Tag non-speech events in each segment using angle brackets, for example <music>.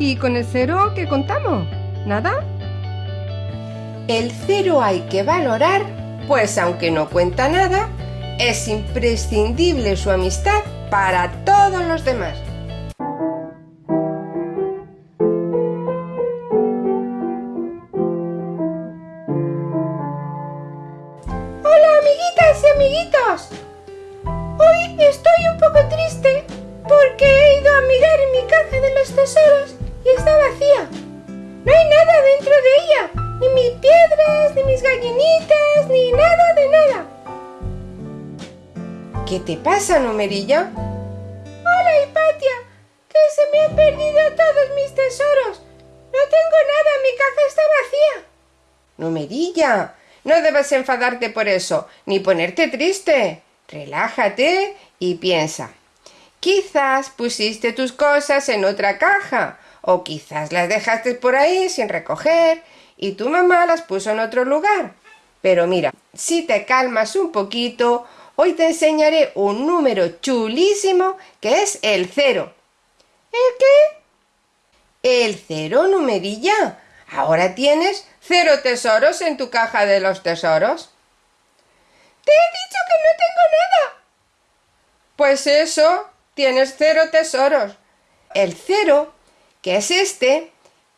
¿Y con el cero qué contamos? ¿Nada? El cero hay que valorar, pues aunque no cuenta nada, es imprescindible su amistad para todos los demás. Hola amiguitas y amiguitos. Hoy estoy un poco triste porque he ido a mirar en mi caja de los tesoros y está vacía. No hay nada dentro de ella, ni mis piedras, ni mis gallinitas, ni nada de nada. ¿Qué te pasa, numerilla? Hola, Hipatia, que se me han perdido todos mis tesoros. No tengo nada, mi caja está vacía. Numerilla, no debes enfadarte por eso, ni ponerte triste. Relájate y piensa. Quizás pusiste tus cosas en otra caja, o quizás las dejaste por ahí sin recoger y tu mamá las puso en otro lugar. Pero mira, si te calmas un poquito, Hoy te enseñaré un número chulísimo que es el cero. ¿El qué? El cero, numerilla. Ahora tienes cero tesoros en tu caja de los tesoros. Te he dicho que no tengo nada. Pues eso, tienes cero tesoros. El cero, que es este,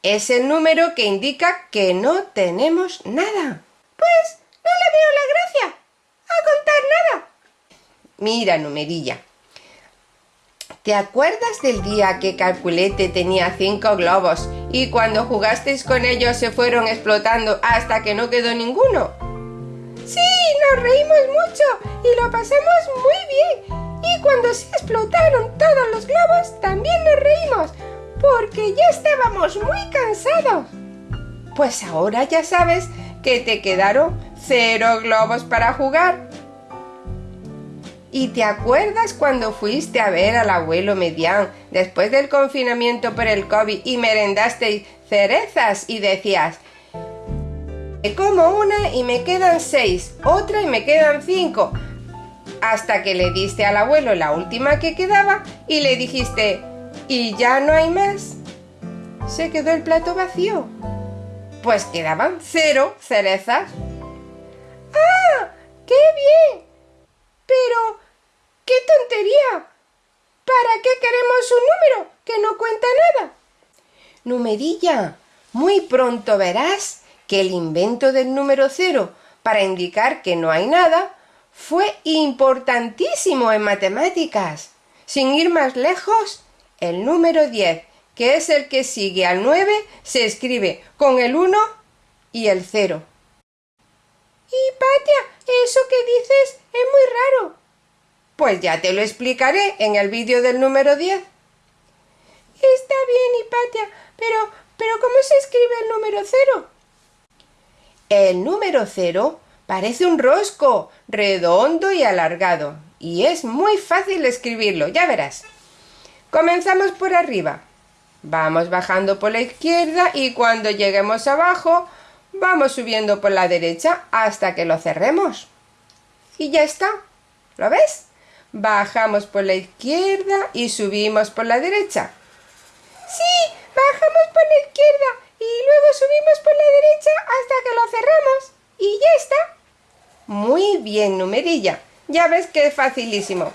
es el número que indica que no tenemos nada. Pues no le veo la gracia a contar nada. Mira, numerilla. ¿Te acuerdas del día que Calculete tenía cinco globos y cuando jugasteis con ellos se fueron explotando hasta que no quedó ninguno? Sí, nos reímos mucho y lo pasamos muy bien. Y cuando se explotaron todos los globos también nos porque ya estábamos muy cansados. Pues ahora ya sabes que te quedaron cero globos para jugar ¿Y te acuerdas cuando fuiste a ver al abuelo Medián después del confinamiento por el COVID y merendasteis cerezas y decías, me como una y me quedan seis, otra y me quedan cinco, hasta que le diste al abuelo la última que quedaba y le dijiste, ¿y ya no hay más? Se quedó el plato vacío. Pues quedaban cero cerezas. ¡Ah! ¡Qué bien! Pero ¡Qué tontería! ¿Para qué queremos un número que no cuenta nada? Numerilla, muy pronto verás que el invento del número cero para indicar que no hay nada fue importantísimo en matemáticas. Sin ir más lejos, el número 10, que es el que sigue al 9, se escribe con el 1 y el 0. Y Patia, eso que dices es muy raro. Pues ya te lo explicaré en el vídeo del número 10. Está bien, Hipatia, pero, pero ¿cómo se escribe el número 0? El número 0 parece un rosco, redondo y alargado, y es muy fácil escribirlo, ya verás. Comenzamos por arriba. Vamos bajando por la izquierda y cuando lleguemos abajo, vamos subiendo por la derecha hasta que lo cerremos. Y ya está. ¿Lo ves? Bajamos por la izquierda y subimos por la derecha. Sí, bajamos por la izquierda y luego subimos por la derecha hasta que lo cerramos. Y ya está. Muy bien, numerilla. Ya ves que es facilísimo.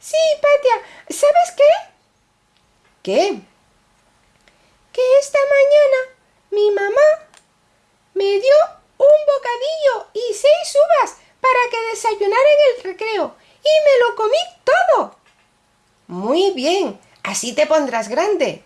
Sí, Patia, ¿sabes qué? ¿Qué? Que esta mañana mi mamá me dio un bocadillo y seis uvas para que desayunara en el recreo y me lo comí todo. Muy bien, así te pondrás grande.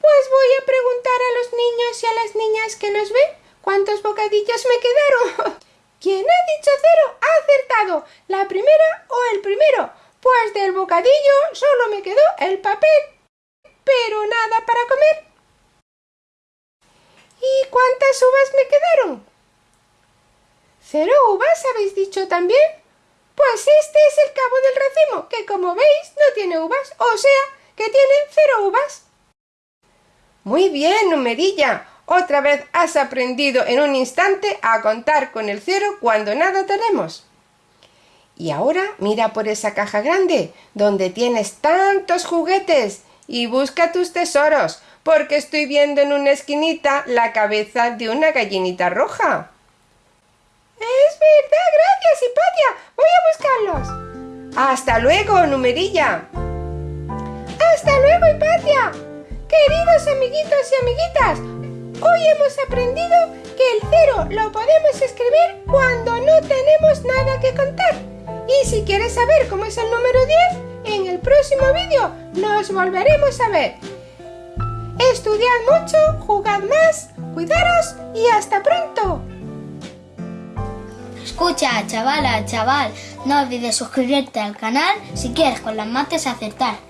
Pues voy a preguntar a los niños y a las niñas que nos ven cuántos bocadillos me quedaron. <laughs> Quien ha dicho cero ha acertado, la primera o el primero, pues del bocadillo solo me quedó el papel, pero nada para comer. ¿Y cuántas uvas me quedaron? ¿Cero uvas habéis dicho también? Pues este es el cabo del racimo, que como veis no tiene uvas, o sea, que tiene cero uvas. Muy bien, numerilla. Otra vez has aprendido en un instante a contar con el cero cuando nada tenemos. Y ahora mira por esa caja grande, donde tienes tantos juguetes, y busca tus tesoros, porque estoy viendo en una esquinita la cabeza de una gallinita roja. Es verdad, gracias, Hipatia. Voy a buscarlos. Hasta luego, numerilla. Hasta luego, Hipatia. Queridos amiguitos y amiguitas, hoy hemos aprendido que el cero lo podemos escribir cuando no tenemos nada que contar. Y si quieres saber cómo es el número 10, en el próximo vídeo nos volveremos a ver. Estudiad mucho, jugad más, cuidaros y hasta pronto. Escucha, chavala, chaval, no olvides suscribirte al canal si quieres con las mates acertar.